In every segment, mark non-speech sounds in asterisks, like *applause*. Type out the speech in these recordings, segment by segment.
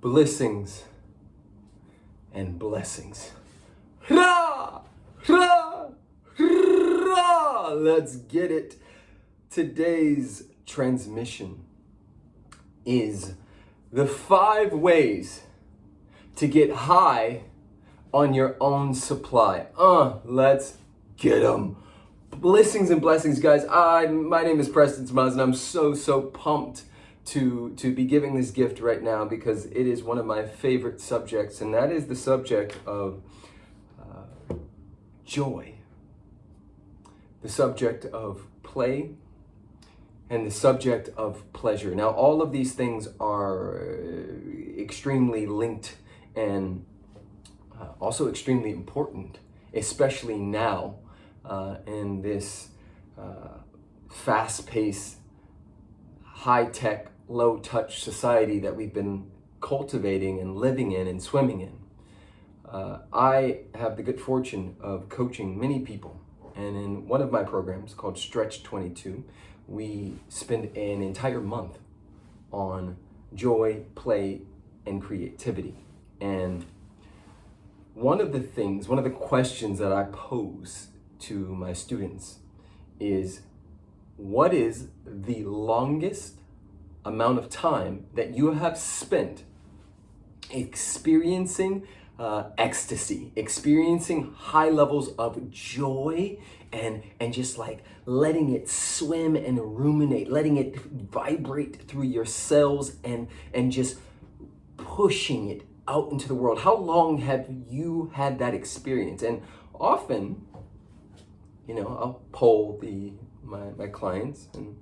blessings and blessings. Ra! Ra! Ra! Let's get it. Today's transmission is the five ways to get high on your own supply. Uh, let's get them. Blessings and blessings, guys. I, my name is Preston Smiles, and I'm so, so pumped to, to be giving this gift right now because it is one of my favorite subjects, and that is the subject of uh, joy, the subject of play, and the subject of pleasure. Now, all of these things are uh, extremely linked and uh, also extremely important, especially now uh, in this uh, fast-paced, high-tech, low-touch society that we've been cultivating and living in and swimming in. Uh, I have the good fortune of coaching many people and in one of my programs called Stretch 22, we spend an entire month on joy, play, and creativity. And one of the things, one of the questions that I pose to my students is what is the longest amount of time that you have spent experiencing uh, ecstasy, experiencing high levels of joy and, and just like letting it swim and ruminate, letting it vibrate through your cells and, and just pushing it out into the world. How long have you had that experience? And often, you know, I'll poll the my, my clients and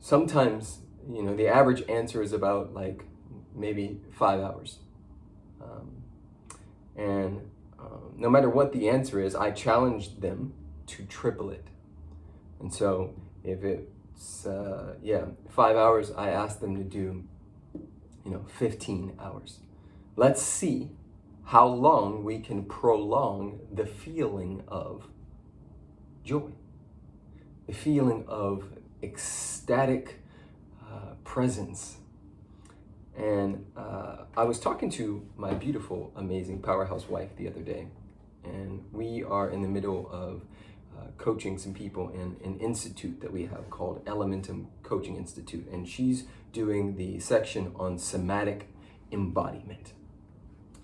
sometimes, you know, the average answer is about like maybe five hours. Um, and um, no matter what the answer is, I challenge them to triple it. And so if it's, uh, yeah, five hours, I ask them to do, you know, 15 hours. Let's see how long we can prolong the feeling of joy, the feeling of ecstatic presence. And uh, I was talking to my beautiful, amazing powerhouse wife the other day, and we are in the middle of uh, coaching some people in an institute that we have called Elementum Coaching Institute, and she's doing the section on somatic embodiment.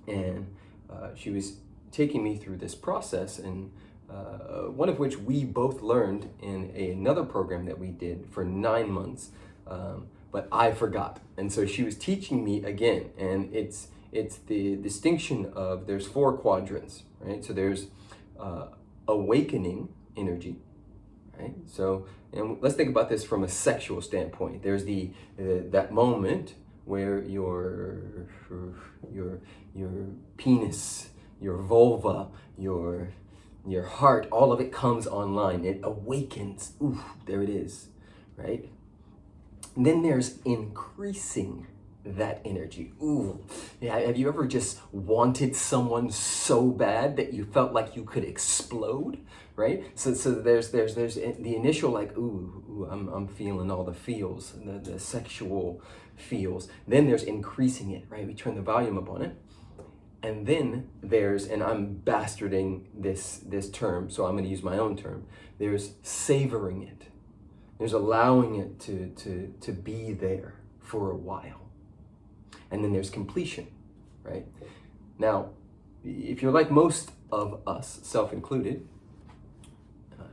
And uh, she was taking me through this process, and uh, one of which we both learned in a, another program that we did for nine months, um, but I forgot. And so she was teaching me again, and it's it's the distinction of there's four quadrants, right? So there's uh, awakening energy, right? So and let's think about this from a sexual standpoint. There's the uh, that moment where your your your penis, your vulva, your your heart, all of it comes online. It awakens. Ooh, there it is, right? Then there's increasing that energy. Ooh, yeah, have you ever just wanted someone so bad that you felt like you could explode, right? So, so there's there's there's the initial like, ooh, ooh I'm I'm feeling all the feels, the the sexual feels. Then there's increasing it, right? We turn the volume up on it. And then there's, and I'm bastarding this, this term, so I'm going to use my own term. There's savoring it. There's allowing it to, to, to be there for a while. And then there's completion, right? Now, if you're like most of us, self-included, uh,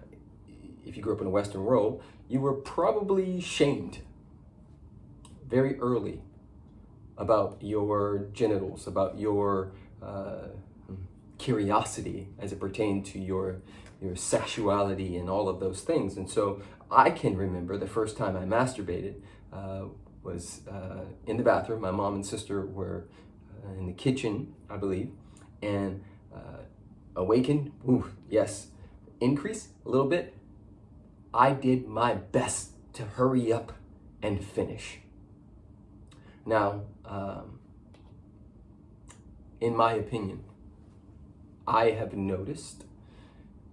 if you grew up in a Western world, you were probably shamed very early about your genitals, about your uh, curiosity as it pertained to your your sexuality and all of those things. And so I can remember the first time I masturbated uh, was uh, in the bathroom. My mom and sister were uh, in the kitchen, I believe, and uh, awakened, ooh, yes, increase a little bit. I did my best to hurry up and finish. Now, um, in my opinion, I have noticed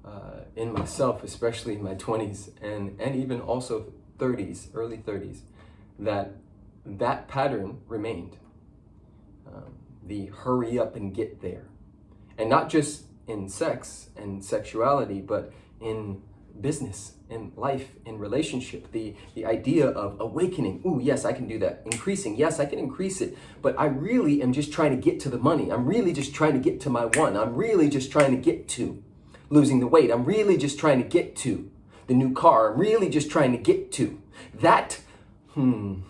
uh, in myself, especially in my 20s and, and even also 30s, early 30s, that that pattern remained. um, the hurry up and get there. And not just in sex and sexuality, but in business, in life, in relationship. The, the idea of awakening, ooh, yes, I can do that. Increasing, yes, I can increase it. But I really am just trying to get to the money. I'm really just trying to get to my one. I'm really just trying to get to losing the weight. I'm really just trying to get to the new car. I'm really just trying to get to that. Hmm.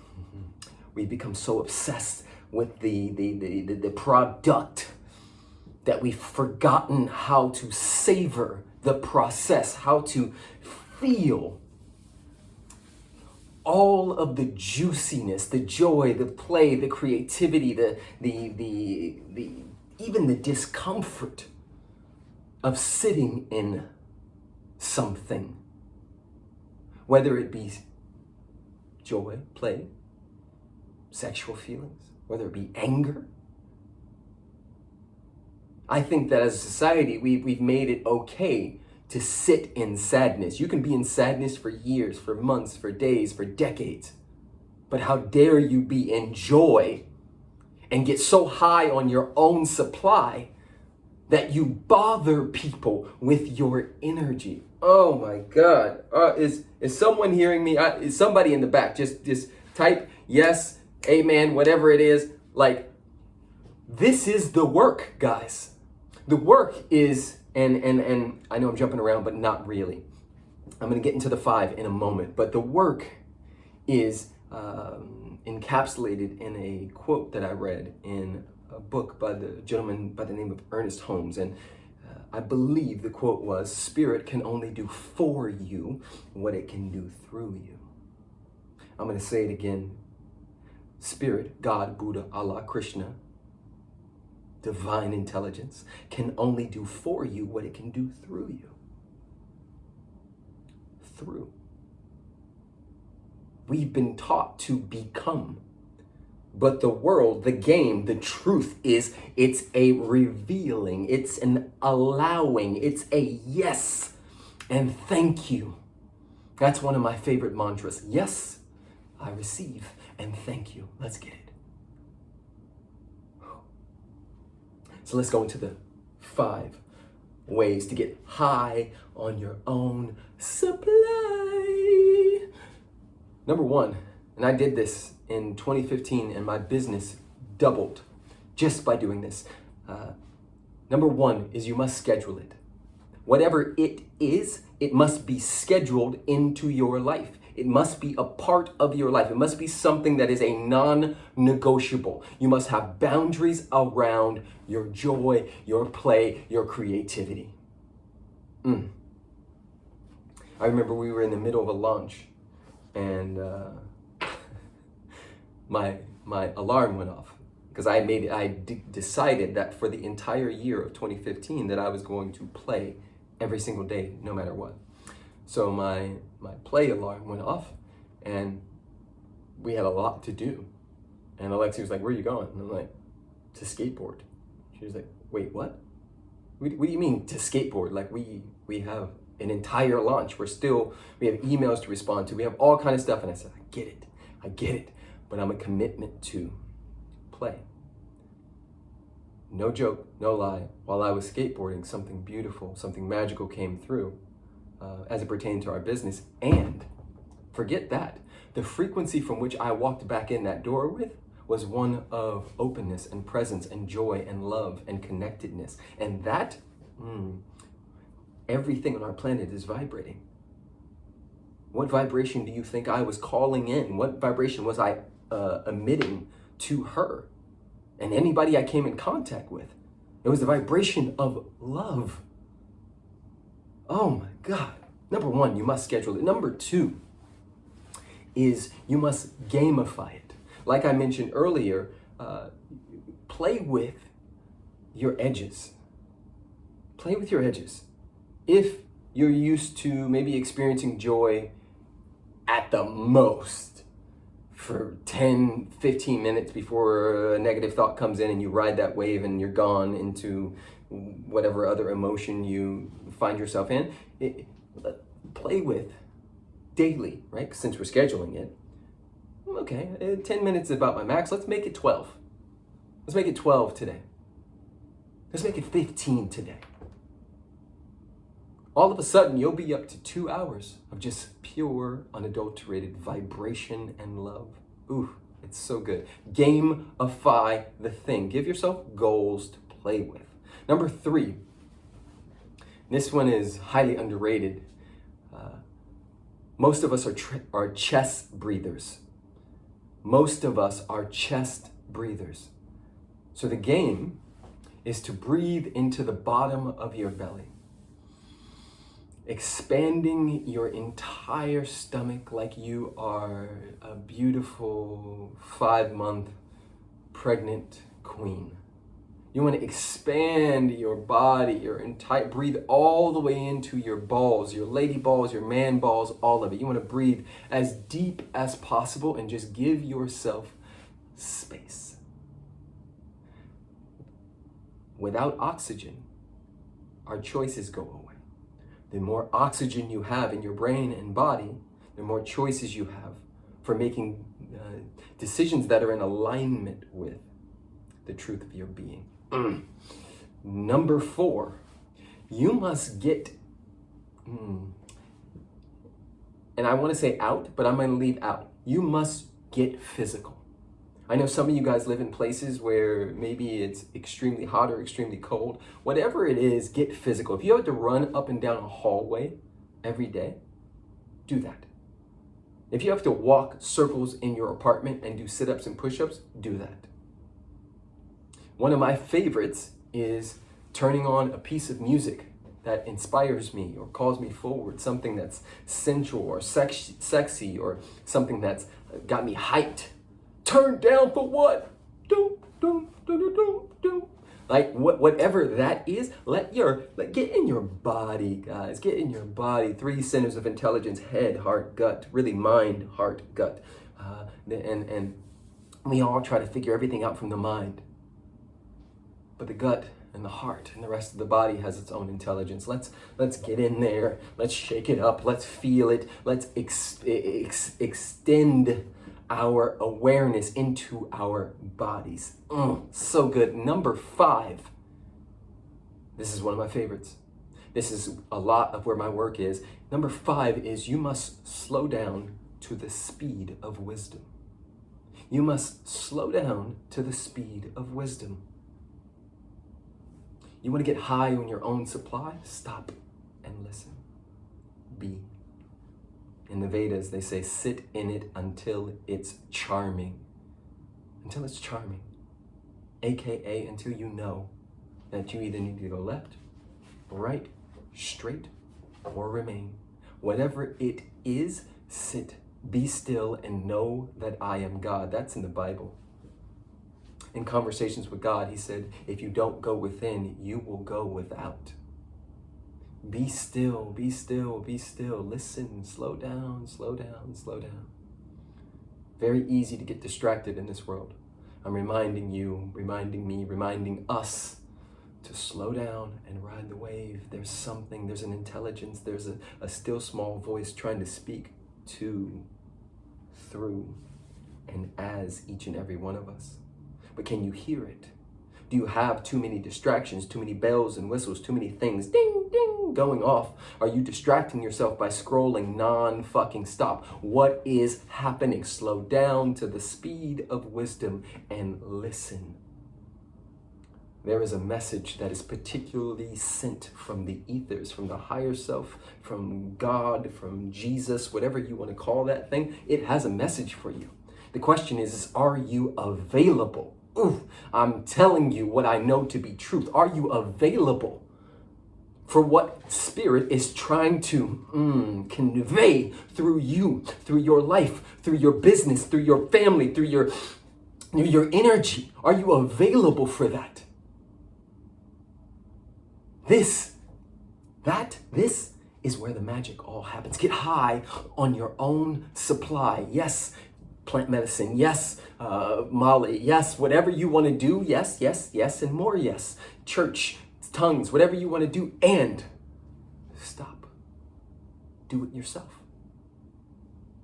We become so obsessed with the, the, the, the, the product that we've forgotten how to savor the process, how to feel all of the juiciness, the joy, the play, the creativity, the, the, the, the, even the discomfort of sitting in something, whether it be joy, play, sexual feelings, whether it be anger. I think that as a society, we, we've made it okay to sit in sadness. You can be in sadness for years, for months, for days, for decades. But how dare you be in joy and get so high on your own supply that you bother people with your energy. Oh my God. Uh, is, is someone hearing me? Uh, is somebody in the back? Just, just type yes, amen, whatever it is. Like, this is the work, guys. The work is, and, and, and I know I'm jumping around, but not really. I'm going to get into the five in a moment, but the work is um, encapsulated in a quote that I read in a book by the gentleman by the name of Ernest Holmes. And uh, I believe the quote was, spirit can only do for you what it can do through you. I'm going to say it again. Spirit, God, Buddha, Allah, Krishna, divine intelligence can only do for you what it can do through you. Through. We've been taught to become but the world, the game, the truth is it's a revealing, it's an allowing, it's a yes and thank you. That's one of my favorite mantras. Yes, I receive and thank you. Let's get it. So let's go into the five ways to get high on your own supply. Number one, and I did this in 2015 and my business doubled just by doing this. Uh, number one is you must schedule it. Whatever it is, it must be scheduled into your life. It must be a part of your life. It must be something that is a non-negotiable. You must have boundaries around your joy, your play, your creativity. Mm. I remember we were in the middle of a launch and uh, my, my alarm went off because I made I decided that for the entire year of 2015 that I was going to play every single day, no matter what. So my, my play alarm went off and we had a lot to do. And Alexi was like, where are you going? And I'm like, to skateboard. She was like, wait, what? What, what do you mean to skateboard? Like we, we have an entire launch. We're still, we have emails to respond to. We have all kind of stuff. And I said, I get it. I get it but I'm a commitment to play. No joke, no lie. While I was skateboarding, something beautiful, something magical came through uh, as it pertained to our business. And forget that. The frequency from which I walked back in that door with was one of openness and presence and joy and love and connectedness. And that, mm, everything on our planet is vibrating. What vibration do you think I was calling in? What vibration was I uh, emitting to her and anybody I came in contact with. It was the vibration of love. Oh my God. Number one, you must schedule it. Number two is you must gamify it. Like I mentioned earlier, uh, play with your edges. Play with your edges. If you're used to maybe experiencing joy at the most, for 10, 15 minutes before a negative thought comes in and you ride that wave and you're gone into whatever other emotion you find yourself in. It, play with daily, right? Since we're scheduling it. Okay, uh, 10 minutes is about my max. Let's make it 12. Let's make it 12 today. Let's make it 15 today. All of a sudden, you'll be up to two hours of just pure, unadulterated vibration and love. Ooh, it's so good. Gamify the thing. Give yourself goals to play with. Number three, this one is highly underrated. Uh, most of us are, are chest breathers. Most of us are chest breathers. So the game is to breathe into the bottom of your belly, expanding your entire stomach like you are a beautiful five-month pregnant queen. You want to expand your body, your entire, breathe all the way into your balls, your lady balls, your man balls, all of it. You want to breathe as deep as possible and just give yourself space. Without oxygen, our choices go away. The more oxygen you have in your brain and body, the more choices you have for making uh, decisions that are in alignment with the truth of your being. Mm. *clears throat* Number four, you must get, mm, and I want to say out, but I'm going to leave out. You must get physical. I know some of you guys live in places where maybe it's extremely hot or extremely cold. Whatever it is, get physical. If you have to run up and down a hallway every day, do that. If you have to walk circles in your apartment and do sit-ups and push-ups, do that. One of my favorites is turning on a piece of music that inspires me or calls me forward, something that's sensual or sex sexy or something that's got me hyped. Turn down for what? Do, do, do, do, do, do. Like what, whatever that is, let your, let, get in your body, guys. Get in your body. Three centers of intelligence, head, heart, gut, really mind, heart, gut. Uh, and, and we all try to figure everything out from the mind. But the gut and the heart and the rest of the body has its own intelligence. Let's let's get in there. Let's shake it up. Let's feel it. Let's ex ex extend our awareness into our bodies. Mm, so good. Number five. This is one of my favorites. This is a lot of where my work is. Number five is you must slow down to the speed of wisdom. You must slow down to the speed of wisdom. You want to get high on your own supply? Stop and listen. Be. In the Vedas, they say, sit in it until it's charming. Until it's charming. AKA until you know that you either need to go left, right, straight, or remain. Whatever it is, sit, be still, and know that I am God. That's in the Bible in conversations with God, he said, if you don't go within, you will go without. Be still, be still, be still. Listen, slow down, slow down, slow down. Very easy to get distracted in this world. I'm reminding you, reminding me, reminding us to slow down and ride the wave. There's something, there's an intelligence, there's a, a still small voice trying to speak to, through, and as each and every one of us but can you hear it? Do you have too many distractions, too many bells and whistles, too many things ding, ding, going off? Are you distracting yourself by scrolling non-fucking stop? What is happening? Slow down to the speed of wisdom and listen. There is a message that is particularly sent from the ethers, from the higher self, from God, from Jesus, whatever you want to call that thing. It has a message for you. The question is, is are you available? I'm telling you what I know to be truth. Are you available for what Spirit is trying to mm, convey through you, through your life, through your business, through your family, through your, through your energy? Are you available for that? This, that, this is where the magic all happens. Get high on your own supply. Yes, plant medicine, yes, uh, Molly, yes, whatever you want to do, yes, yes, yes, and more yes. Church, tongues, whatever you want to do, and stop. Do it yourself.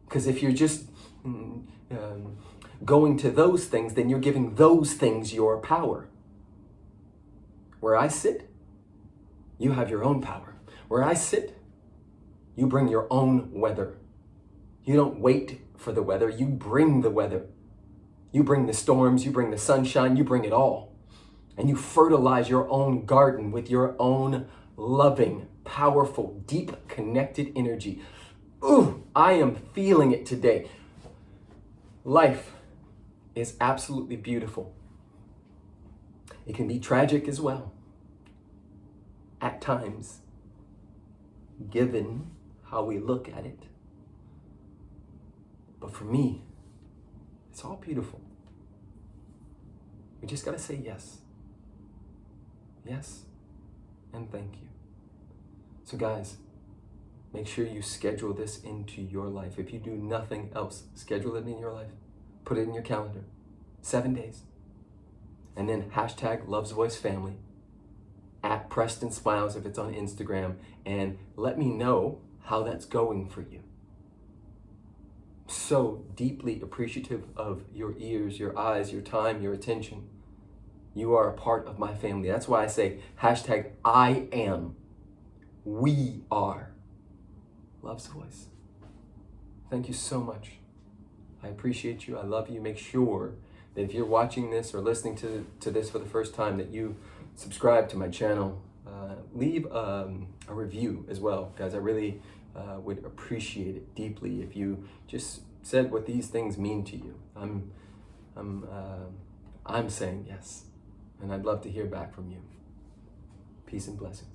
Because if you're just mm, um, going to those things, then you're giving those things your power. Where I sit, you have your own power. Where I sit, you bring your own weather. You don't wait for the weather, you bring the weather. You bring the storms, you bring the sunshine, you bring it all. And you fertilize your own garden with your own loving, powerful, deep connected energy. Ooh, I am feeling it today. Life is absolutely beautiful. It can be tragic as well. At times, given how we look at it. But for me, it's all beautiful. We just got to say yes. Yes, and thank you. So, guys, make sure you schedule this into your life. If you do nothing else, schedule it in your life. Put it in your calendar. Seven days. And then hashtag Loves Voice Family at Preston Smiles if it's on Instagram. And let me know how that's going for you. So deeply appreciative of your ears, your eyes, your time, your attention. You are a part of my family. That's why I say hashtag I am. We are. Love's voice. Thank you so much. I appreciate you. I love you. Make sure that if you're watching this or listening to, to this for the first time, that you subscribe to my channel. Uh, leave um, a review as well, guys. I really uh, would appreciate it deeply if you just said what these things mean to you. I'm, I'm, uh, I'm saying yes, and I'd love to hear back from you. Peace and blessings.